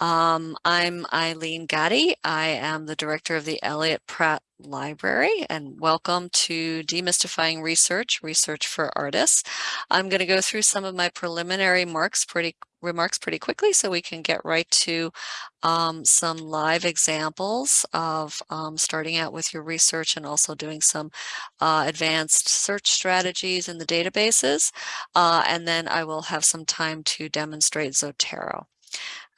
Um, I'm Eileen Gaddy. I am the director of the Eliot Pratt Library and welcome to Demystifying Research, Research for Artists. I'm going to go through some of my preliminary marks pretty remarks pretty quickly so we can get right to um, some live examples of um, starting out with your research and also doing some uh, advanced search strategies in the databases. Uh, and then I will have some time to demonstrate Zotero.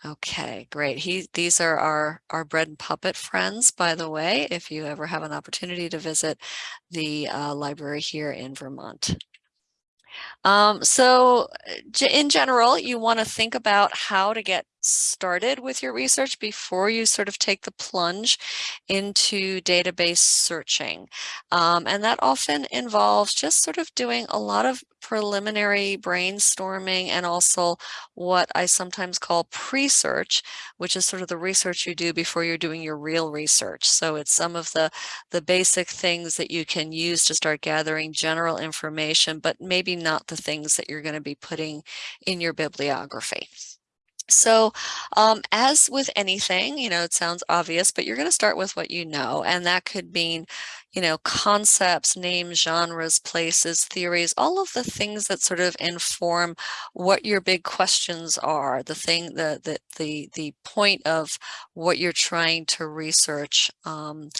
Okay, great. He, these are our, our bread and puppet friends, by the way, if you ever have an opportunity to visit the uh, library here in Vermont. Um, so in general, you want to think about how to get started with your research before you sort of take the plunge into database searching. Um, and that often involves just sort of doing a lot of preliminary brainstorming and also what I sometimes call pre-search, which is sort of the research you do before you're doing your real research. So it's some of the, the basic things that you can use to start gathering general information, but maybe not the things that you're going to be putting in your bibliography. So um, as with anything, you know, it sounds obvious, but you're going to start with what you know, and that could mean, you know, concepts, names, genres, places, theories, all of the things that sort of inform what your big questions are, the thing, the, the, the, the point of what you're trying to research. Um,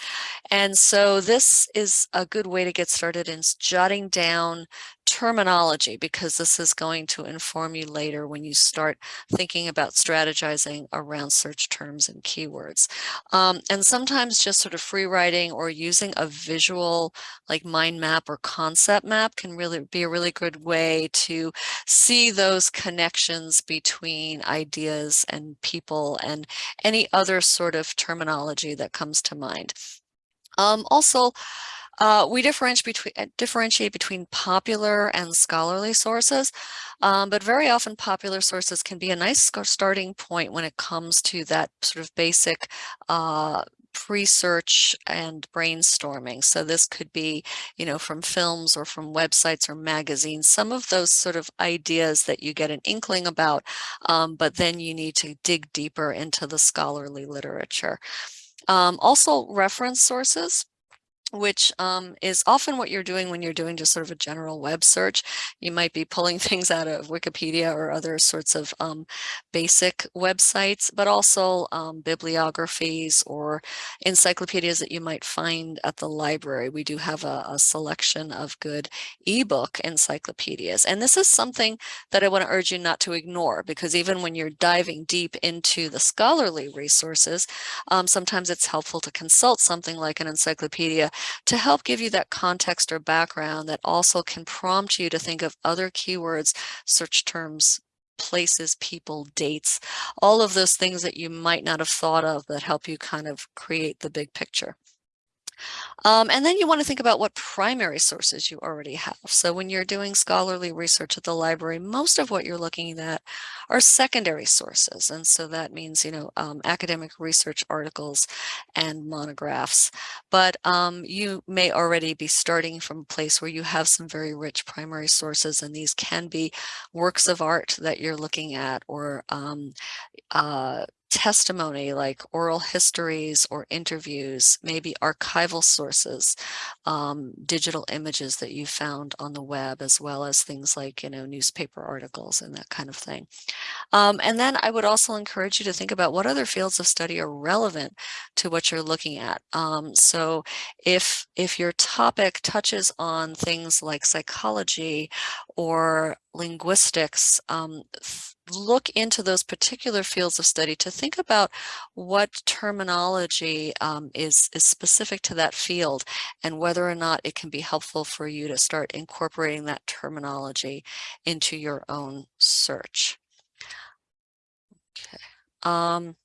and so this is a good way to get started in jotting down terminology because this is going to inform you later when you start thinking about strategizing around search terms and keywords. Um, and sometimes just sort of free writing or using a visual like mind map or concept map can really be a really good way to see those connections between ideas and people and any other sort of terminology that comes to mind. Um, also, uh, we differentiate between, uh, differentiate between popular and scholarly sources, um, but very often popular sources can be a nice starting point when it comes to that sort of basic uh, pre-search and brainstorming. So this could be, you know, from films or from websites or magazines, some of those sort of ideas that you get an inkling about, um, but then you need to dig deeper into the scholarly literature. Um, also reference sources which um, is often what you're doing when you're doing just sort of a general web search. You might be pulling things out of Wikipedia or other sorts of um, basic websites, but also um, bibliographies or encyclopedias that you might find at the library. We do have a, a selection of good ebook encyclopedias. And this is something that I want to urge you not to ignore because even when you're diving deep into the scholarly resources, um, sometimes it's helpful to consult something like an encyclopedia to help give you that context or background that also can prompt you to think of other keywords, search terms, places, people, dates, all of those things that you might not have thought of that help you kind of create the big picture. Um, and then you want to think about what primary sources you already have. So when you're doing scholarly research at the library, most of what you're looking at are secondary sources. And so that means, you know, um, academic research articles and monographs. But um, you may already be starting from a place where you have some very rich primary sources, and these can be works of art that you're looking at or um, uh, testimony like oral histories or interviews, maybe archival sources, um, digital images that you found on the web, as well as things like, you know, newspaper articles and that kind of thing. Um, and then I would also encourage you to think about what other fields of study are relevant to what you're looking at. Um, so if, if your topic touches on things like psychology or linguistics, um, look into those particular fields of study to think about what terminology um, is, is specific to that field and whether or not it can be helpful for you to start incorporating that terminology into your own search. Okay. Um,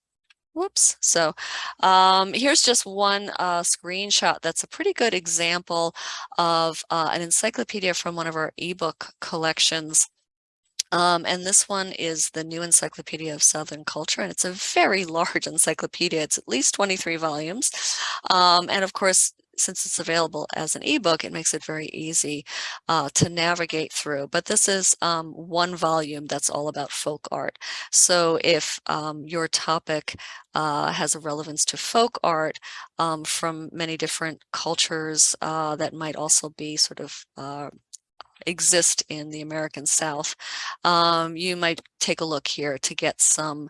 Whoops. So um, here's just one uh, screenshot that's a pretty good example of uh, an encyclopedia from one of our ebook collections um, and this one is the New Encyclopedia of Southern Culture, and it's a very large encyclopedia. It's at least 23 volumes. Um, and of course, since it's available as an ebook, it makes it very easy uh, to navigate through. But this is um, one volume that's all about folk art. So if um, your topic uh, has a relevance to folk art um, from many different cultures uh, that might also be sort of uh, exist in the American South, um, you might take a look here to get some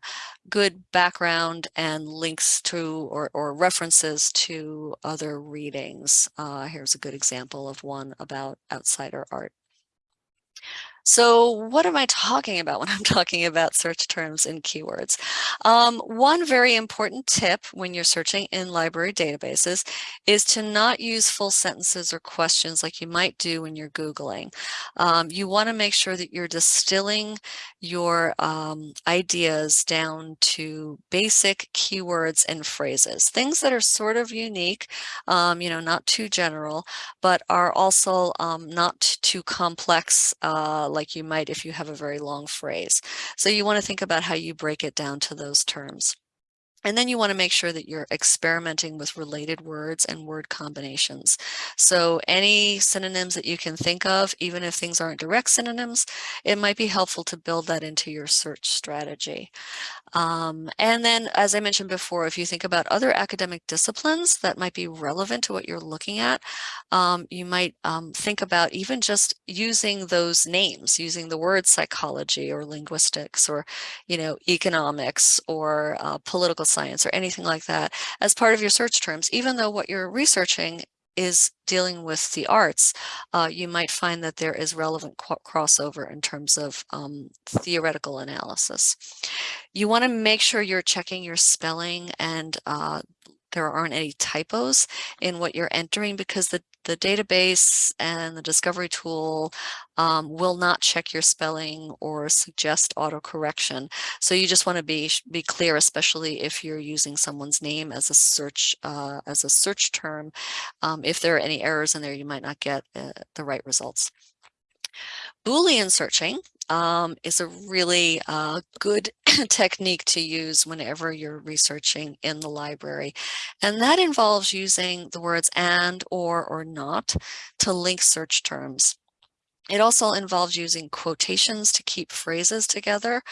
good background and links to or, or references to other readings. Uh, here's a good example of one about outsider art. So what am I talking about when I'm talking about search terms and keywords? Um, one very important tip when you're searching in library databases is to not use full sentences or questions like you might do when you're Googling. Um, you want to make sure that you're distilling your um, ideas down to basic keywords and phrases, things that are sort of unique, um, you know, not too general, but are also um, not too complex uh, like you might if you have a very long phrase. So you want to think about how you break it down to those terms. And then you want to make sure that you're experimenting with related words and word combinations. So any synonyms that you can think of, even if things aren't direct synonyms, it might be helpful to build that into your search strategy. Um, and then, as I mentioned before, if you think about other academic disciplines that might be relevant to what you're looking at, um, you might um, think about even just using those names, using the word psychology or linguistics or, you know, economics or uh, political science or anything like that as part of your search terms, even though what you're researching is dealing with the arts, uh, you might find that there is relevant crossover in terms of um, theoretical analysis. You want to make sure you're checking your spelling and uh, there aren't any typos in what you're entering because the, the database and the discovery tool um, will not check your spelling or suggest autocorrection. So you just want to be be clear, especially if you're using someone's name as a search uh, as a search term. Um, if there are any errors in there, you might not get uh, the right results. Boolean searching um, is a really uh, good technique to use whenever you're researching in the library. And that involves using the words and, or, or not to link search terms. It also involves using quotations to keep phrases together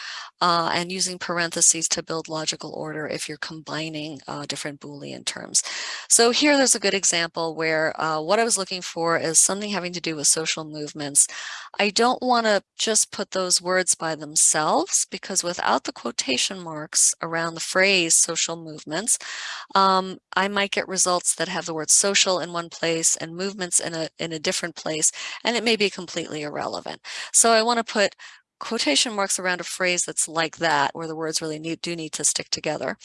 uh, and using parentheses to build logical order if you're combining uh, different Boolean terms. So here there's a good example where uh, what I was looking for is something having to do with social movements. I don't want to just put those words by themselves because without the quotation marks around the phrase social movements, um, I might get results that have the word social in one place and movements in a, in a different place, and it may be completely completely irrelevant. So I want to put quotation marks around a phrase that's like that, where the words really need, do need to stick together.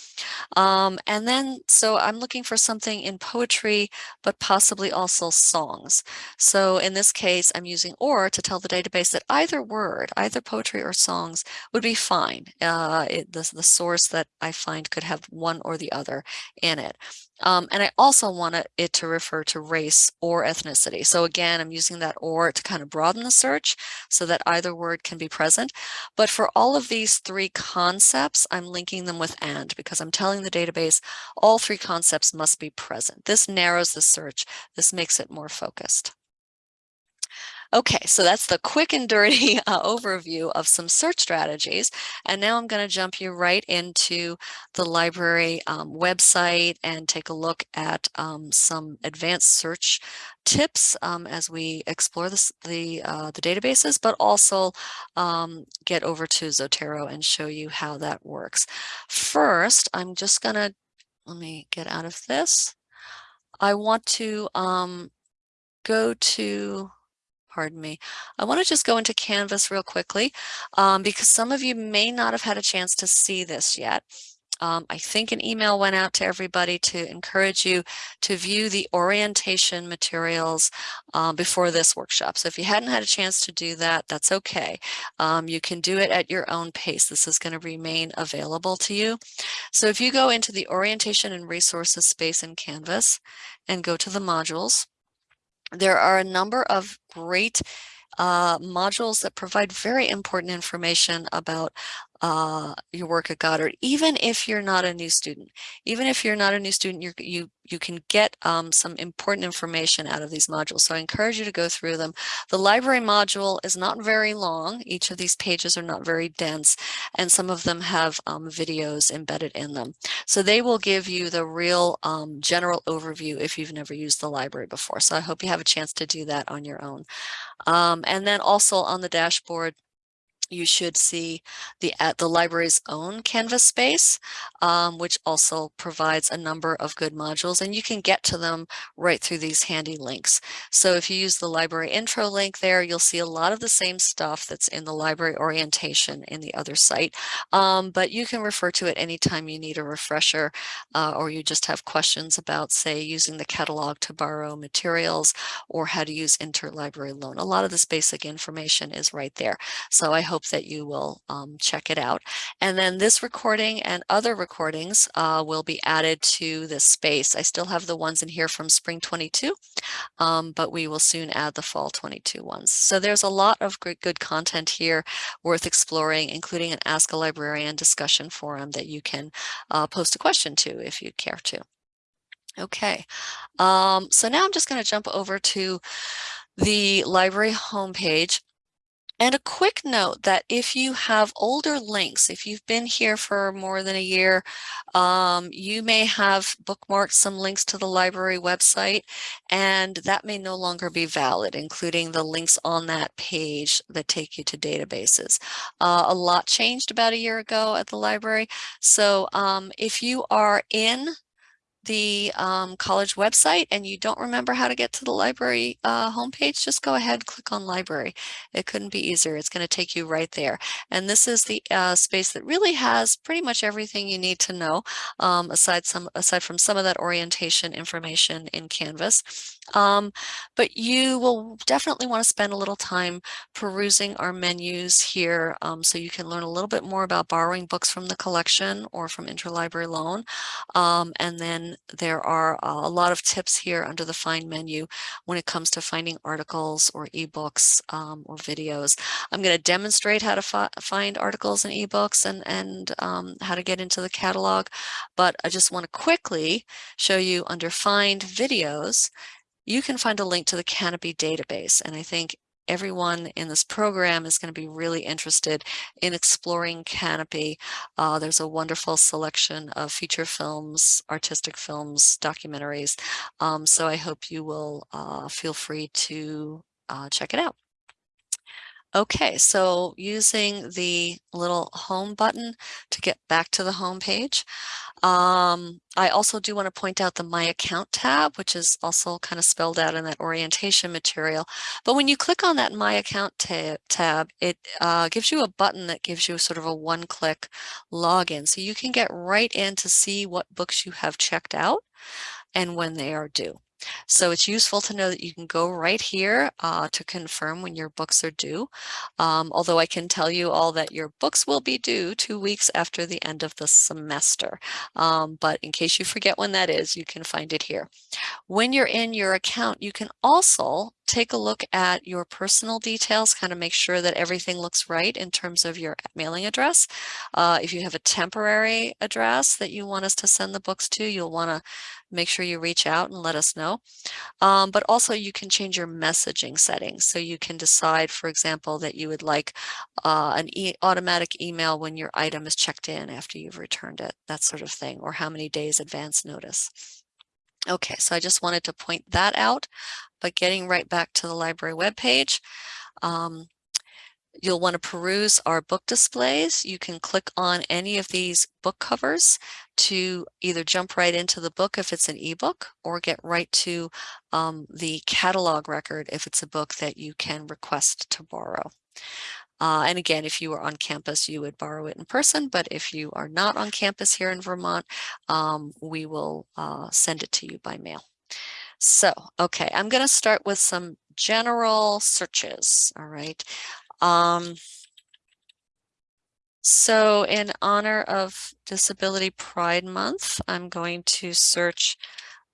Um, and then, so I'm looking for something in poetry, but possibly also songs. So in this case, I'm using or to tell the database that either word, either poetry or songs would be fine. Uh, it, the, the source that I find could have one or the other in it. Um, and I also want it to refer to race or ethnicity. So again, I'm using that or to kind of broaden the search so that either word can be present. But for all of these three concepts, I'm linking them with and because I'm telling the database all three concepts must be present. This narrows the search. This makes it more focused. Okay, so that's the quick and dirty uh, overview of some search strategies. And now I'm going to jump you right into the library um, website and take a look at um, some advanced search tips um, as we explore this, the, uh, the databases, but also um, get over to Zotero and show you how that works. First, I'm just going to, let me get out of this. I want to um, go to pardon me. I want to just go into Canvas real quickly um, because some of you may not have had a chance to see this yet. Um, I think an email went out to everybody to encourage you to view the orientation materials um, before this workshop. So if you hadn't had a chance to do that, that's okay. Um, you can do it at your own pace. This is going to remain available to you. So if you go into the orientation and resources space in Canvas and go to the modules, there are a number of great uh, modules that provide very important information about uh, your work at Goddard, even if you're not a new student. Even if you're not a new student, you you you can get um, some important information out of these modules. So I encourage you to go through them. The library module is not very long. Each of these pages are not very dense, and some of them have um, videos embedded in them. So they will give you the real um, general overview if you've never used the library before. So I hope you have a chance to do that on your own. Um, and then also on the dashboard, you should see the at the library's own Canvas space, um, which also provides a number of good modules, and you can get to them right through these handy links. So if you use the library intro link there, you'll see a lot of the same stuff that's in the library orientation in the other site, um, but you can refer to it anytime you need a refresher uh, or you just have questions about, say, using the catalog to borrow materials or how to use interlibrary loan. A lot of this basic information is right there. So I hope that you will um, check it out. And then this recording and other recordings uh, will be added to this space. I still have the ones in here from spring 22, um, but we will soon add the fall 22 ones. So there's a lot of great good content here worth exploring, including an Ask a Librarian discussion forum that you can uh, post a question to if you care to. Okay, um, so now I'm just going to jump over to the library homepage. And a quick note that if you have older links, if you've been here for more than a year, um, you may have bookmarked some links to the library website, and that may no longer be valid, including the links on that page that take you to databases. Uh, a lot changed about a year ago at the library. So um, if you are in the um, college website and you don't remember how to get to the library uh, homepage, just go ahead click on library. It couldn't be easier. It's going to take you right there. And this is the uh, space that really has pretty much everything you need to know um, aside, some, aside from some of that orientation information in Canvas. Um, but you will definitely want to spend a little time perusing our menus here um, so you can learn a little bit more about borrowing books from the collection or from interlibrary loan. Um, and then there are a lot of tips here under the find menu when it comes to finding articles or ebooks um, or videos. I'm going to demonstrate how to fi find articles and ebooks and, and um, how to get into the catalog, but I just want to quickly show you under find videos you can find a link to the Kanopy database. And I think everyone in this program is going to be really interested in exploring Kanopy. Uh, there's a wonderful selection of feature films, artistic films, documentaries. Um, so I hope you will uh, feel free to uh, check it out. Okay, so using the little home button to get back to the home page, um, I also do want to point out the My Account tab, which is also kind of spelled out in that orientation material. But when you click on that My Account tab, tab it uh, gives you a button that gives you sort of a one-click login. So you can get right in to see what books you have checked out and when they are due. So it's useful to know that you can go right here uh, to confirm when your books are due. Um, although I can tell you all that your books will be due two weeks after the end of the semester. Um, but in case you forget when that is, you can find it here. When you're in your account, you can also take a look at your personal details, kind of make sure that everything looks right in terms of your mailing address. Uh, if you have a temporary address that you want us to send the books to, you'll want to make sure you reach out and let us know. Um, but also you can change your messaging settings. So you can decide, for example, that you would like uh, an e automatic email when your item is checked in after you've returned it, that sort of thing, or how many days advance notice. Okay, so I just wanted to point that out, but getting right back to the library webpage, um, you'll want to peruse our book displays. You can click on any of these book covers to either jump right into the book if it's an ebook or get right to um, the catalog record if it's a book that you can request to borrow. Uh, and again, if you are on campus, you would borrow it in person, but if you are not on campus here in Vermont, um, we will uh, send it to you by mail. So, okay, I'm going to start with some general searches, all right. Um, so in honor of Disability Pride Month, I'm going to search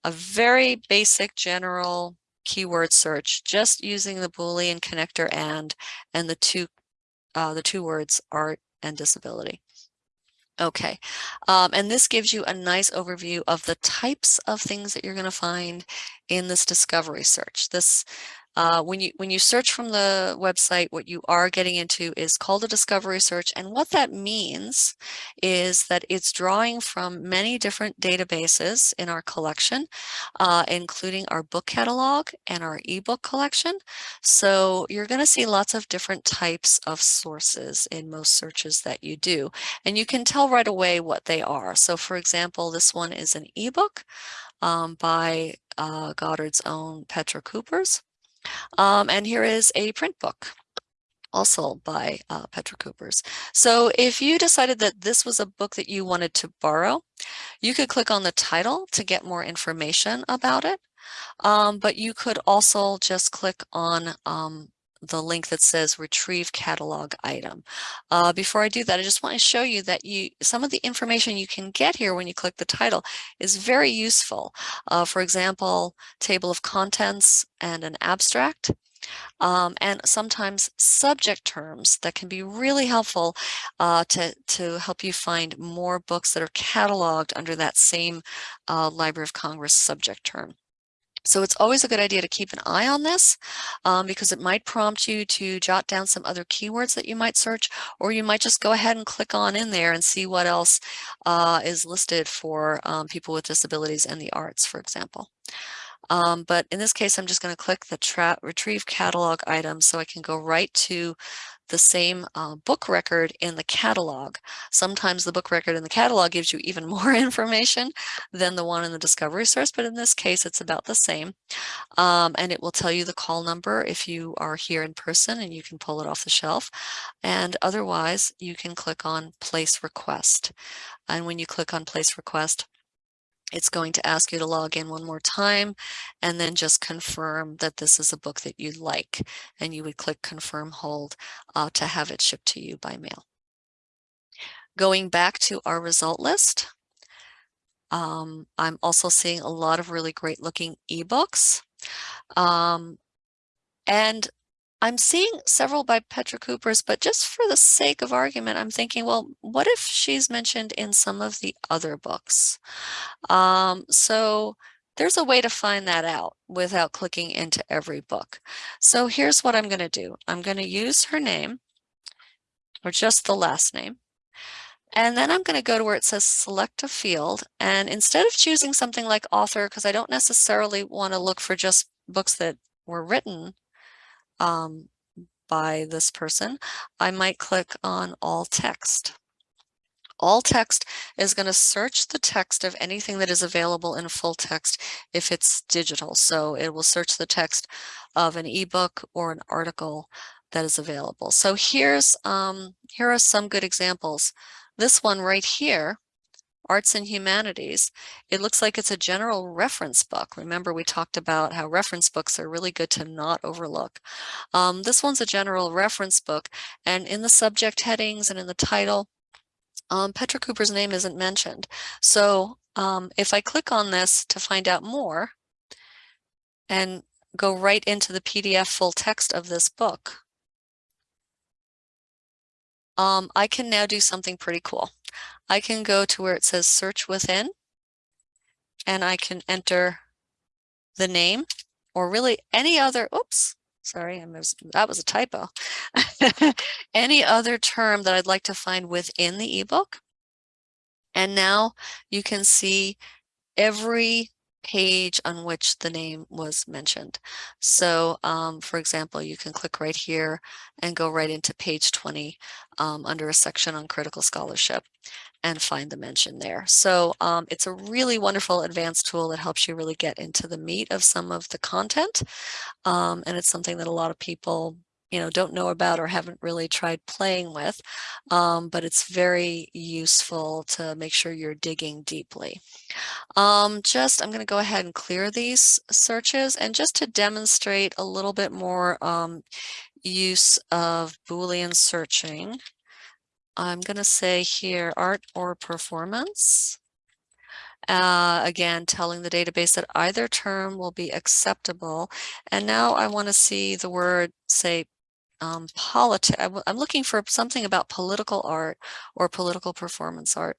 a very basic general keyword search, just using the Boolean connector and, and the two uh, the two words art and disability. Okay, um, and this gives you a nice overview of the types of things that you're going to find in this discovery search. This uh, when you when you search from the website, what you are getting into is called a discovery search. And what that means is that it's drawing from many different databases in our collection, uh, including our book catalog and our ebook collection. So you're going to see lots of different types of sources in most searches that you do. And you can tell right away what they are. So for example, this one is an ebook um, by uh, Goddard's own Petra Kuppers. Um, and here is a print book also by uh, Petra Kuppers. So if you decided that this was a book that you wanted to borrow, you could click on the title to get more information about it. Um, but you could also just click on um, the link that says retrieve catalog item. Uh, before I do that, I just want to show you that you some of the information you can get here when you click the title is very useful. Uh, for example, table of contents and an abstract. Um, and sometimes subject terms that can be really helpful uh, to, to help you find more books that are cataloged under that same uh, Library of Congress subject term. So it's always a good idea to keep an eye on this um, because it might prompt you to jot down some other keywords that you might search, or you might just go ahead and click on in there and see what else uh, is listed for um, people with disabilities and the arts, for example. Um, but in this case, I'm just going to click the retrieve catalog item so I can go right to the same uh, book record in the catalog. Sometimes the book record in the catalog gives you even more information than the one in the discovery source, but in this case, it's about the same. Um, and it will tell you the call number if you are here in person and you can pull it off the shelf. And otherwise, you can click on place request. And when you click on place request, it's going to ask you to log in one more time and then just confirm that this is a book that you like. And you would click confirm hold uh, to have it shipped to you by mail. Going back to our result list, um, I'm also seeing a lot of really great looking ebooks. Um, and I'm seeing several by Petra Kuppers, but just for the sake of argument, I'm thinking, well, what if she's mentioned in some of the other books? Um, so there's a way to find that out without clicking into every book. So here's what I'm going to do. I'm going to use her name or just the last name. And then I'm going to go to where it says select a field. And instead of choosing something like author, because I don't necessarily want to look for just books that were written um, by this person, I might click on all text. All text is going to search the text of anything that is available in full text if it's digital. So it will search the text of an ebook or an article that is available. So here's um, here are some good examples. This one right here arts and humanities, it looks like it's a general reference book. Remember, we talked about how reference books are really good to not overlook. Um, this one's a general reference book, and in the subject headings and in the title, um, Petra Kuppers' name isn't mentioned. So um, if I click on this to find out more and go right into the PDF full text of this book, um, I can now do something pretty cool. I can go to where it says search within and I can enter the name or really any other, oops, sorry, I that was a typo. any other term that I'd like to find within the ebook. And now you can see every page on which the name was mentioned. So um, for example, you can click right here and go right into page 20 um, under a section on critical scholarship and find the mention there. So um, it's a really wonderful advanced tool that helps you really get into the meat of some of the content. Um, and it's something that a lot of people you know, don't know about or haven't really tried playing with, um, but it's very useful to make sure you're digging deeply. Um, just, I'm going to go ahead and clear these searches and just to demonstrate a little bit more um, use of Boolean searching, I'm going to say here art or performance. Uh, again, telling the database that either term will be acceptable. And now I want to see the word, say, um, politics. I'm looking for something about political art or political performance art.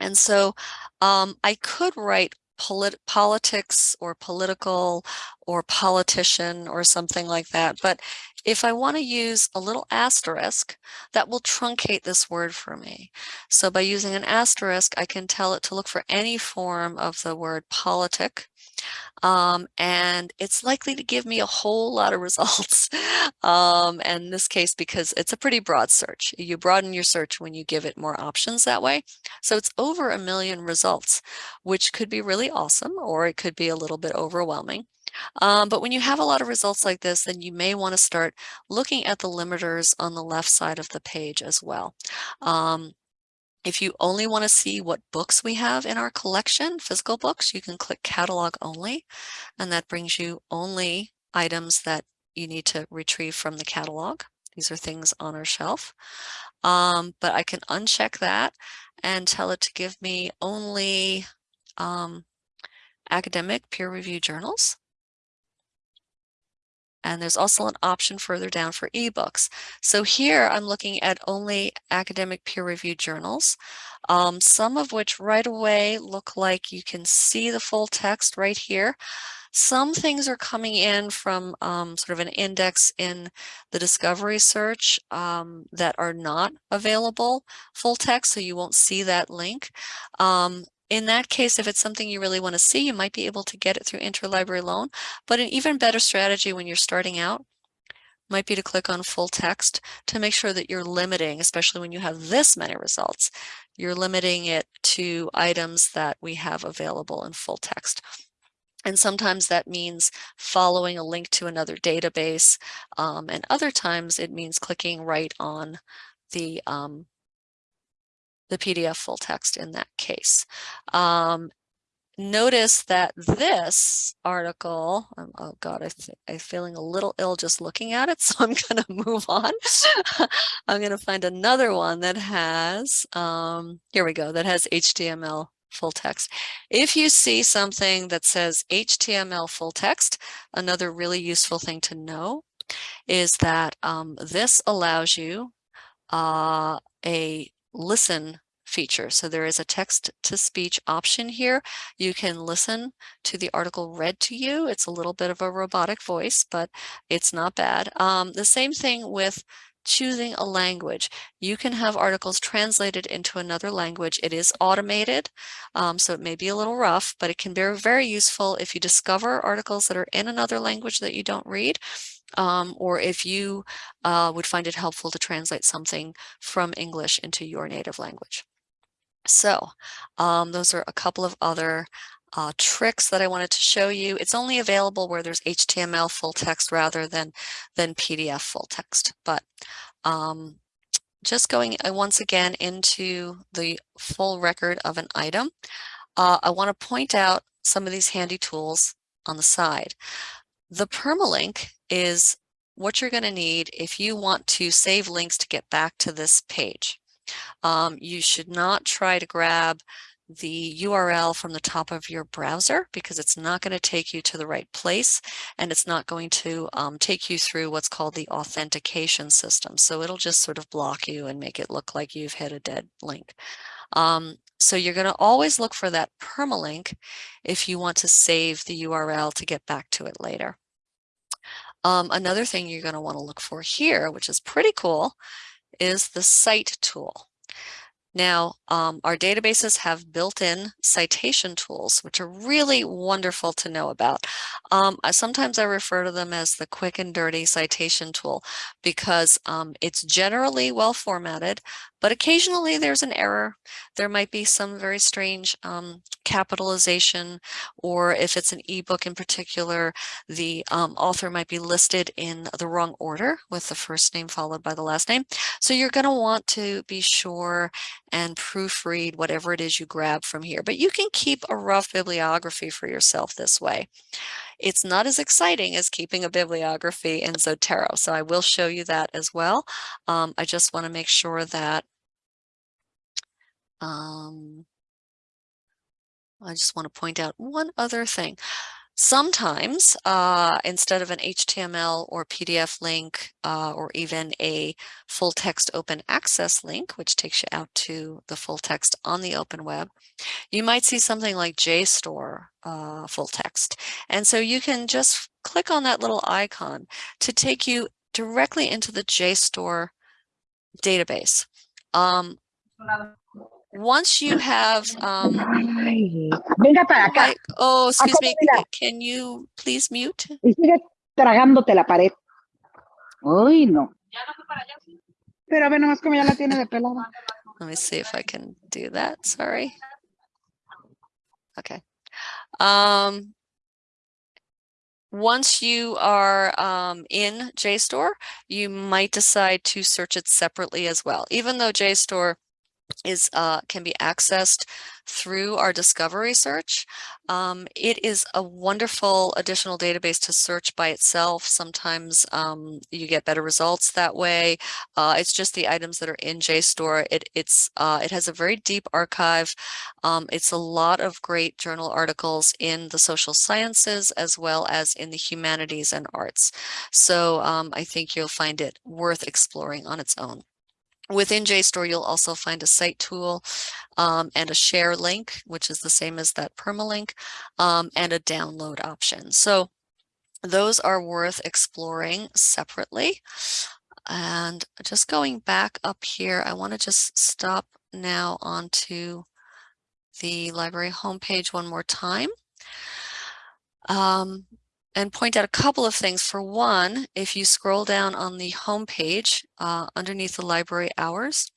And so um, I could write polit politics or political or politician or something like that. But if I want to use a little asterisk, that will truncate this word for me. So by using an asterisk, I can tell it to look for any form of the word politic um, and it's likely to give me a whole lot of results. um, and in this case, because it's a pretty broad search. You broaden your search when you give it more options that way. So it's over a million results, which could be really awesome, or it could be a little bit overwhelming. Um, but when you have a lot of results like this, then you may want to start looking at the limiters on the left side of the page as well. Um, if you only want to see what books we have in our collection, physical books, you can click catalog only, and that brings you only items that you need to retrieve from the catalog. These are things on our shelf. Um, but I can uncheck that and tell it to give me only um, academic peer-reviewed journals. And there's also an option further down for ebooks. So here I'm looking at only academic peer-reviewed journals, um, some of which right away look like you can see the full text right here. Some things are coming in from um, sort of an index in the discovery search um, that are not available full text, so you won't see that link. Um, in that case, if it's something you really want to see, you might be able to get it through interlibrary loan. But an even better strategy when you're starting out might be to click on full text to make sure that you're limiting, especially when you have this many results, you're limiting it to items that we have available in full text. And sometimes that means following a link to another database. Um, and other times it means clicking right on the um, the PDF full text in that case. Um, notice that this article, um, oh God, I I'm feeling a little ill just looking at it, so I'm going to move on. I'm going to find another one that has, um, here we go, that has HTML full text. If you see something that says HTML full text, another really useful thing to know is that um, this allows you uh, a listen feature. So there is a text to speech option here. You can listen to the article read to you. It's a little bit of a robotic voice, but it's not bad. Um, the same thing with choosing a language. You can have articles translated into another language. It is automated, um, so it may be a little rough, but it can be very useful if you discover articles that are in another language that you don't read um, or if you uh, would find it helpful to translate something from English into your native language. So um, those are a couple of other uh, tricks that I wanted to show you. It's only available where there's HTML full text rather than, than PDF full text. But um, just going uh, once again into the full record of an item, uh, I want to point out some of these handy tools on the side. The permalink is what you're going to need if you want to save links to get back to this page. Um, you should not try to grab the URL from the top of your browser because it's not going to take you to the right place and it's not going to um, take you through what's called the authentication system. So it'll just sort of block you and make it look like you've hit a dead link. Um, so you're going to always look for that permalink if you want to save the URL to get back to it later. Um, another thing you're going to want to look for here, which is pretty cool, is the cite tool. Now, um, our databases have built-in citation tools, which are really wonderful to know about. Um, sometimes I refer to them as the quick and dirty citation tool because um, it's generally well formatted, but occasionally there's an error. There might be some very strange um, capitalization, or if it's an ebook in particular, the um, author might be listed in the wrong order with the first name followed by the last name. So you're going to want to be sure and proofread whatever it is you grab from here. But you can keep a rough bibliography for yourself this way. It's not as exciting as keeping a bibliography in Zotero, so I will show you that as well. Um, I just want to make sure that um, I just want to point out one other thing. Sometimes, uh, instead of an HTML or PDF link, uh, or even a full text open access link, which takes you out to the full text on the open web, you might see something like JSTOR uh, full text. And so you can just click on that little icon to take you directly into the JSTOR database. Um, once you have um venga para acá like, oh excuse me can you please mute y sigue tragándote la pared. Uy, no. Pero a ver nomás como ya la tiene de pelada. let me see if i can do that sorry okay um once you are um, in JSTOR, you might decide to search it separately as well. Even though JSTOR is uh, can be accessed through our discovery search. Um, it is a wonderful additional database to search by itself. Sometimes um, you get better results that way. Uh, it's just the items that are in JSTOR. It, it's, uh, it has a very deep archive. Um, it's a lot of great journal articles in the social sciences as well as in the humanities and arts. So um, I think you'll find it worth exploring on its own. Within JSTOR, you'll also find a cite tool um, and a share link, which is the same as that permalink, um, and a download option. So those are worth exploring separately. And just going back up here, I want to just stop now onto the library homepage one more time. Um, and point out a couple of things. For one, if you scroll down on the home page uh, underneath the library hours,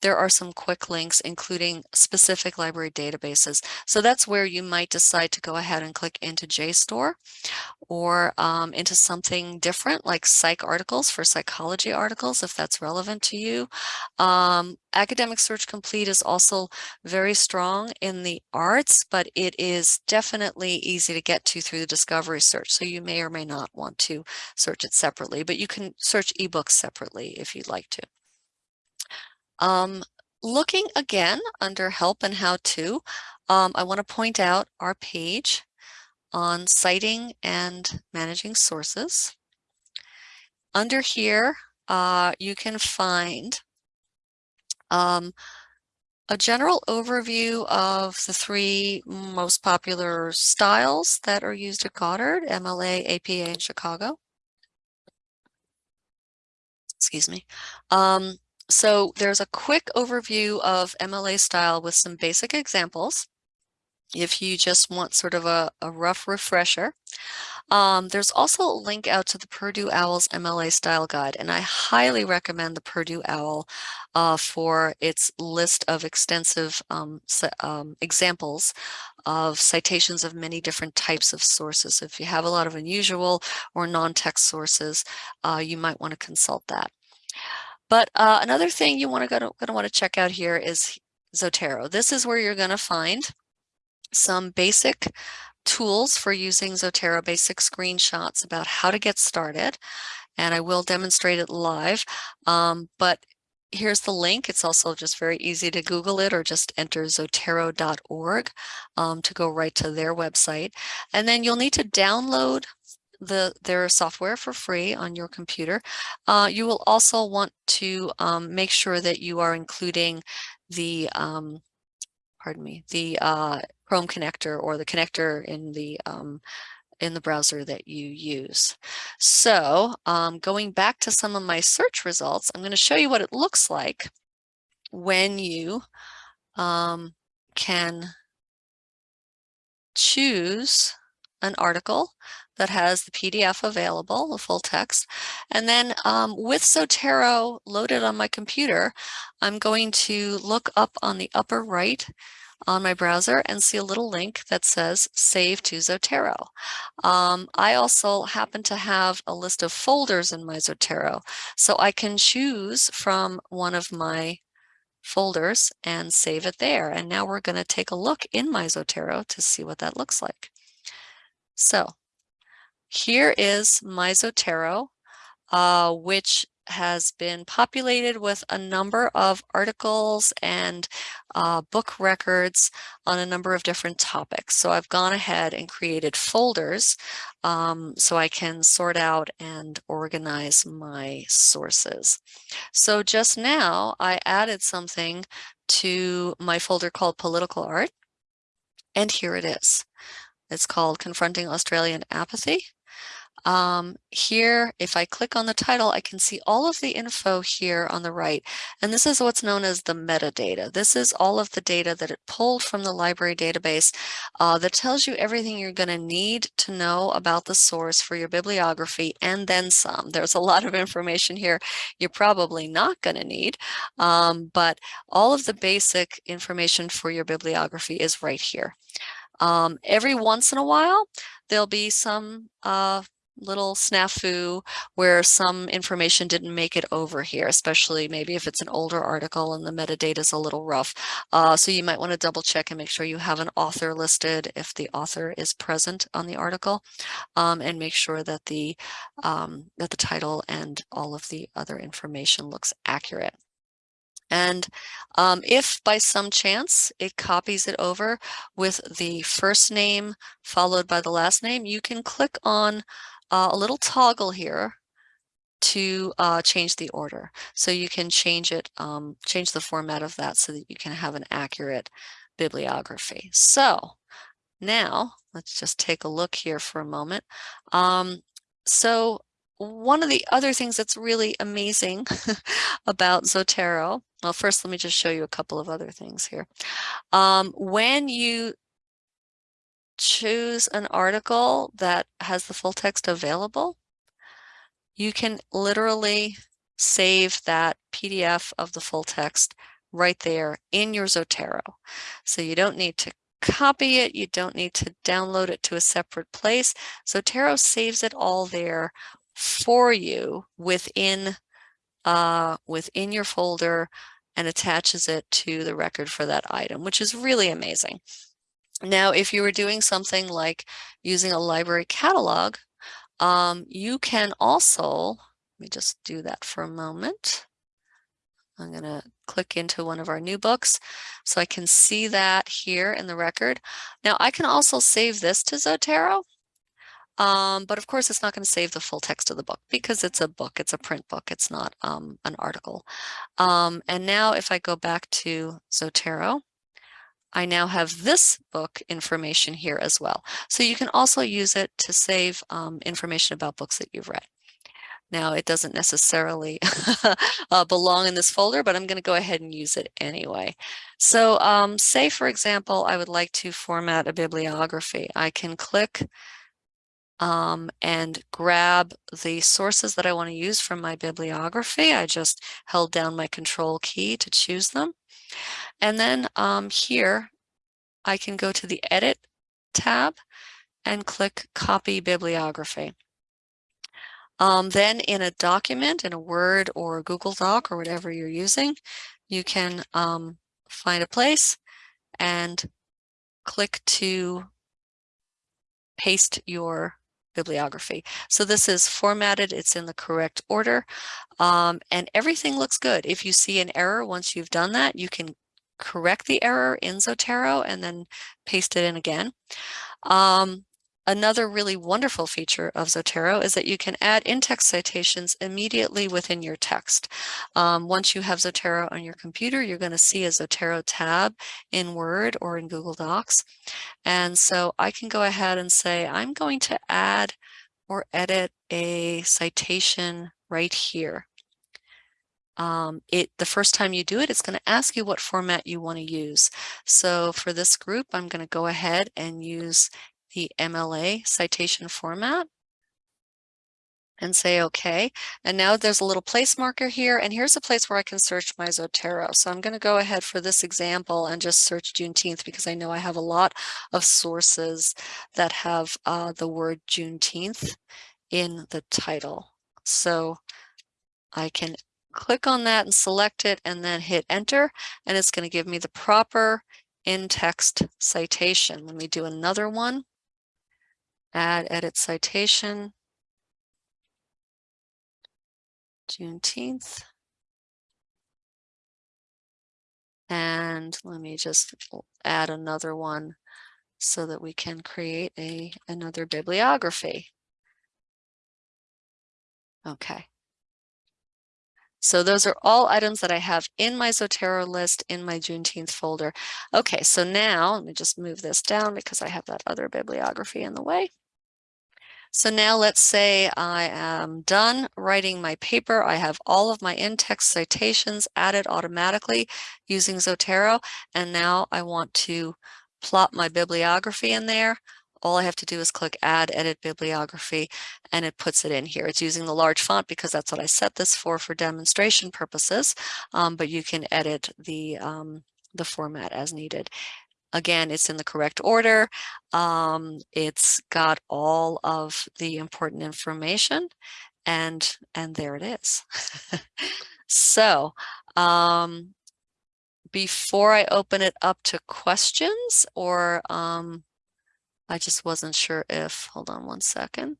there are some quick links, including specific library databases. So that's where you might decide to go ahead and click into JSTOR or um, into something different like PsycArticles for psychology articles, if that's relevant to you. Um, Academic Search Complete is also very strong in the arts, but it is definitely easy to get to through the discovery search. So you may or may not want to search it separately, but you can search ebooks separately if you'd like to. Um, looking again under help and how to, um, I want to point out our page on citing and managing sources. Under here, uh, you can find um, a general overview of the three most popular styles that are used at Goddard, MLA, APA, and Chicago. Excuse me. Um, so there's a quick overview of MLA style with some basic examples. If you just want sort of a, a rough refresher. Um, there's also a link out to the Purdue OWL's MLA style guide, and I highly recommend the Purdue OWL uh, for its list of extensive um, um, examples of citations of many different types of sources. If you have a lot of unusual or non-text sources, uh, you might want to consult that. But uh, another thing you want to going to want to check out here is Zotero. This is where you're going to find some basic tools for using Zotero, basic screenshots about how to get started. And I will demonstrate it live. Um, but here's the link. It's also just very easy to Google it or just enter zotero.org um, to go right to their website. And then you'll need to download the their software for free on your computer. Uh, you will also want to um, make sure that you are including the um, pardon me the uh, Chrome connector or the connector in the um, in the browser that you use. So um, going back to some of my search results, I'm going to show you what it looks like when you um, can choose an article that has the PDF available, the full text. And then um, with Zotero loaded on my computer, I'm going to look up on the upper right on my browser and see a little link that says save to Zotero. Um, I also happen to have a list of folders in my Zotero, so I can choose from one of my folders and save it there. And now we're going to take a look in my Zotero to see what that looks like. So here is my Zotero, uh, which has been populated with a number of articles and uh, book records on a number of different topics. So I've gone ahead and created folders um, so I can sort out and organize my sources. So just now I added something to my folder called political art. And here it is. It's called Confronting Australian Apathy. Um, here, if I click on the title, I can see all of the info here on the right. And this is what's known as the metadata. This is all of the data that it pulled from the library database uh, that tells you everything you're going to need to know about the source for your bibliography and then some. There's a lot of information here you're probably not going to need, um, but all of the basic information for your bibliography is right here. Um, every once in a while, there'll be some uh, little snafu where some information didn't make it over here, especially maybe if it's an older article and the metadata is a little rough. Uh, so you might want to double check and make sure you have an author listed if the author is present on the article um, and make sure that the um, that the title and all of the other information looks accurate. And um, if by some chance it copies it over with the first name followed by the last name, you can click on uh, a little toggle here to uh, change the order. So you can change it, um, change the format of that so that you can have an accurate bibliography. So now let's just take a look here for a moment. Um, so one of the other things that's really amazing about Zotero, well, first let me just show you a couple of other things here. Um, when you choose an article that has the full text available, you can literally save that PDF of the full text right there in your Zotero. So you don't need to copy it. You don't need to download it to a separate place. Zotero saves it all there for you within uh, within your folder and attaches it to the record for that item, which is really amazing. Now, if you were doing something like using a library catalog, um, you can also, let me just do that for a moment. I'm going to click into one of our new books so I can see that here in the record. Now I can also save this to Zotero um, but of course, it's not going to save the full text of the book because it's a book, it's a print book, it's not um, an article. Um, and now if I go back to Zotero, I now have this book information here as well. So you can also use it to save um, information about books that you've read. Now it doesn't necessarily uh, belong in this folder, but I'm going to go ahead and use it anyway. So um, say, for example, I would like to format a bibliography. I can click um, and grab the sources that I want to use from my bibliography. I just held down my control key to choose them. And then um, here I can go to the edit tab and click copy bibliography. Um, then in a document, in a Word or a Google Doc or whatever you're using, you can um, find a place and click to paste your bibliography. So this is formatted, it's in the correct order, um, and everything looks good. If you see an error once you've done that, you can correct the error in Zotero and then paste it in again. Um, Another really wonderful feature of Zotero is that you can add in-text citations immediately within your text. Um, once you have Zotero on your computer, you're going to see a Zotero tab in Word or in Google Docs. And so I can go ahead and say, I'm going to add or edit a citation right here. Um, it the first time you do it, it's going to ask you what format you want to use. So for this group, I'm going to go ahead and use the MLA citation format and say okay. And now there's a little place marker here and here's a place where I can search my Zotero. So I'm going to go ahead for this example and just search Juneteenth because I know I have a lot of sources that have uh, the word Juneteenth in the title. So I can click on that and select it and then hit enter and it's going to give me the proper in-text citation. Let me do another one add edit citation. Juneteenth. And let me just add another one so that we can create a another bibliography. Okay. So those are all items that I have in my Zotero list in my Juneteenth folder. Okay, so now let me just move this down because I have that other bibliography in the way. So now let's say I am done writing my paper. I have all of my in-text citations added automatically using Zotero. And now I want to plot my bibliography in there. All I have to do is click add edit bibliography and it puts it in here. It's using the large font because that's what I set this for for demonstration purposes, um, but you can edit the, um, the format as needed. Again, it's in the correct order. Um, it's got all of the important information and, and there it is. so, um, before I open it up to questions or, um, I just wasn't sure if, hold on one second.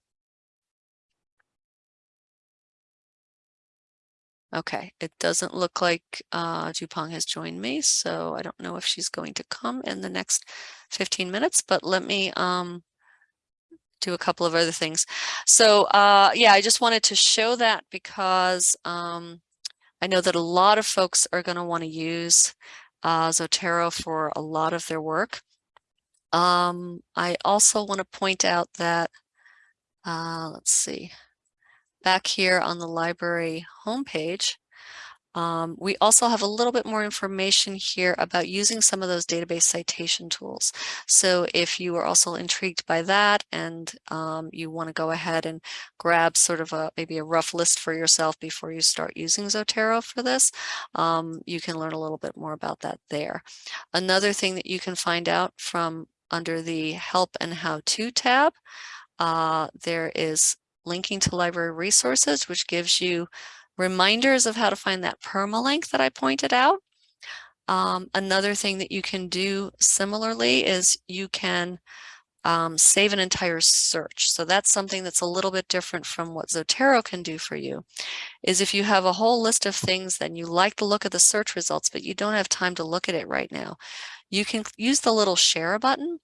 Okay, it doesn't look like uh, Jupong has joined me, so I don't know if she's going to come in the next 15 minutes, but let me um, do a couple of other things. So uh, yeah, I just wanted to show that because um, I know that a lot of folks are going to want to use uh, Zotero for a lot of their work. Um, I also want to point out that, uh, let's see, back here on the library homepage, um, we also have a little bit more information here about using some of those database citation tools. So if you are also intrigued by that and um, you want to go ahead and grab sort of a maybe a rough list for yourself before you start using Zotero for this, um, you can learn a little bit more about that there. Another thing that you can find out from under the help and how to tab, uh, there is linking to library resources, which gives you reminders of how to find that permalink that I pointed out. Um, another thing that you can do similarly is you can um, save an entire search. So that's something that's a little bit different from what Zotero can do for you, is if you have a whole list of things then you like the look of the search results, but you don't have time to look at it right now. You can use the little share button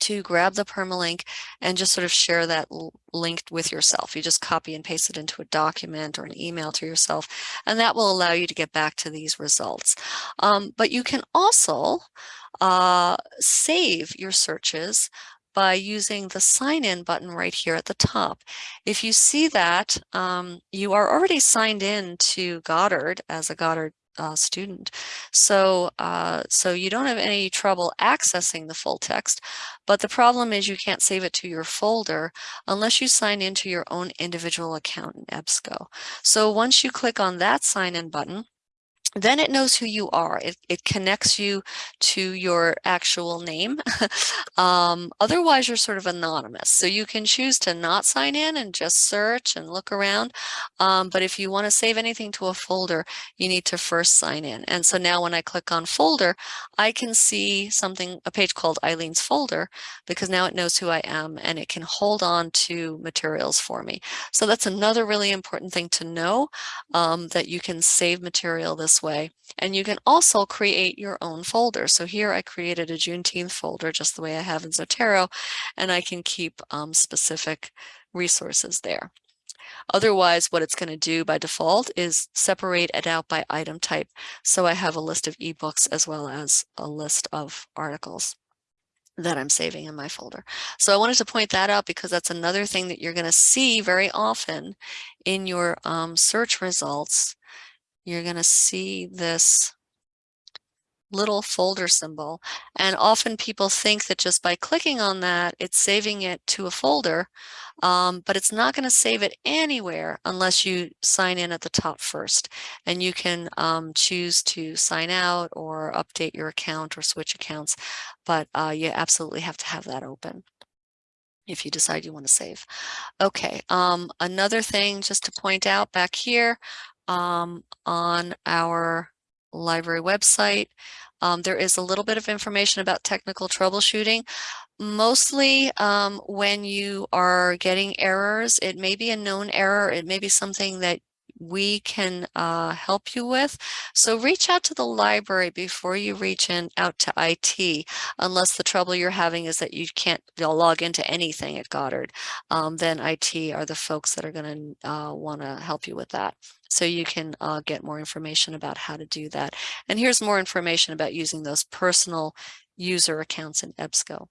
to grab the permalink and just sort of share that link with yourself. You just copy and paste it into a document or an email to yourself, and that will allow you to get back to these results. Um, but you can also uh, save your searches by using the sign in button right here at the top. If you see that, um, you are already signed in to Goddard as a Goddard uh, student. So, uh, so you don't have any trouble accessing the full text, but the problem is you can't save it to your folder unless you sign into your own individual account in EBSCO. So once you click on that sign in button, then it knows who you are. It, it connects you to your actual name. um, otherwise, you're sort of anonymous. So you can choose to not sign in and just search and look around. Um, but if you want to save anything to a folder, you need to first sign in. And so now when I click on folder, I can see something, a page called Eileen's folder, because now it knows who I am and it can hold on to materials for me. So that's another really important thing to know, um, that you can save material this way. And you can also create your own folder. So here I created a Juneteenth folder just the way I have in Zotero, and I can keep um, specific resources there. Otherwise, what it's going to do by default is separate it out by item type. So I have a list of ebooks as well as a list of articles that I'm saving in my folder. So I wanted to point that out because that's another thing that you're going to see very often in your um, search results you're going to see this little folder symbol. And often people think that just by clicking on that, it's saving it to a folder, um, but it's not going to save it anywhere unless you sign in at the top first. And you can um, choose to sign out or update your account or switch accounts, but uh, you absolutely have to have that open if you decide you want to save. Okay, um, another thing just to point out back here, um, on our library website. Um, there is a little bit of information about technical troubleshooting. Mostly um, when you are getting errors, it may be a known error. It may be something that we can uh, help you with. So reach out to the library before you reach in out to IT, unless the trouble you're having is that you can't log into anything at Goddard. Um, then IT are the folks that are going to uh, want to help you with that. So you can uh, get more information about how to do that. And here's more information about using those personal user accounts in EBSCO.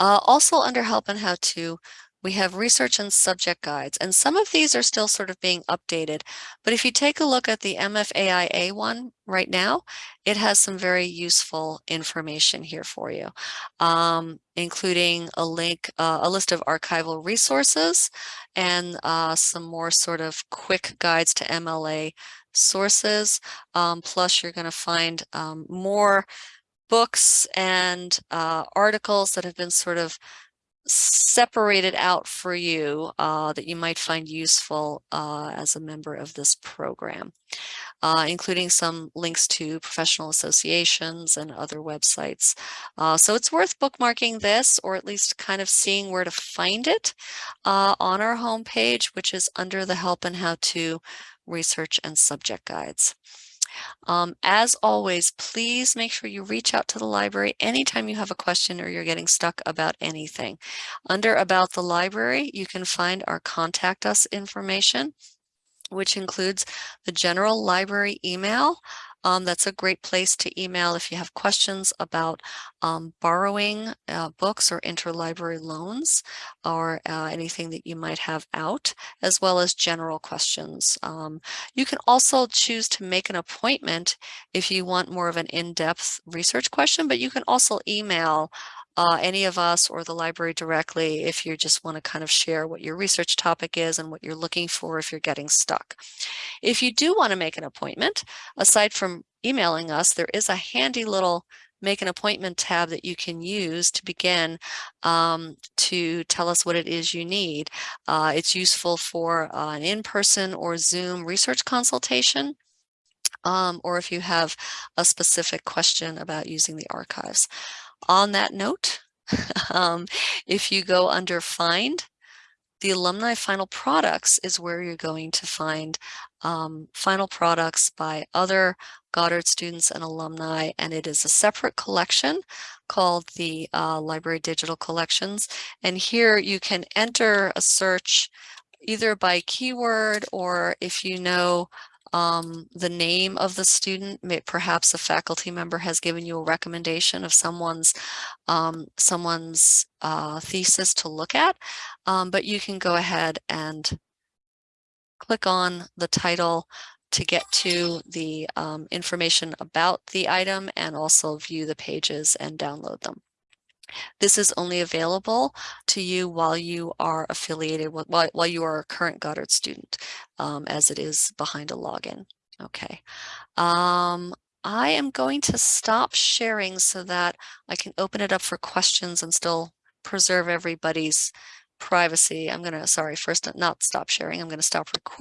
Uh, also under help and how to, we have research and subject guides, and some of these are still sort of being updated. But if you take a look at the MFAIA one right now, it has some very useful information here for you, um, including a link, uh, a list of archival resources and uh, some more sort of quick guides to MLA sources. Um, plus, you're going to find um, more books and uh, articles that have been sort of separated out for you uh, that you might find useful uh, as a member of this program, uh, including some links to professional associations and other websites. Uh, so it's worth bookmarking this or at least kind of seeing where to find it uh, on our homepage, which is under the help and how to research and subject guides. Um, as always, please make sure you reach out to the library anytime you have a question or you're getting stuck about anything. Under About the Library, you can find our Contact Us information which includes the general library email, um, that's a great place to email if you have questions about um, borrowing uh, books or interlibrary loans or uh, anything that you might have out, as well as general questions. Um, you can also choose to make an appointment if you want more of an in-depth research question, but you can also email uh, any of us or the library directly if you just want to kind of share what your research topic is and what you're looking for if you're getting stuck. If you do want to make an appointment, aside from emailing us, there is a handy little make an appointment tab that you can use to begin um, to tell us what it is you need. Uh, it's useful for uh, an in-person or Zoom research consultation. Um, or if you have a specific question about using the archives. On that note, um, if you go under find, the alumni final products is where you're going to find um, final products by other Goddard students and alumni, and it is a separate collection called the uh, Library Digital Collections. And here you can enter a search either by keyword or if you know um, the name of the student, perhaps a faculty member has given you a recommendation of someone's um, someone's uh, thesis to look at, um, but you can go ahead and click on the title to get to the um, information about the item and also view the pages and download them. This is only available to you while you are affiliated with, while, while you are a current Goddard student, um, as it is behind a login. Okay. Um, I am going to stop sharing so that I can open it up for questions and still preserve everybody's privacy. I'm going to, sorry, first not stop sharing. I'm going to stop recording.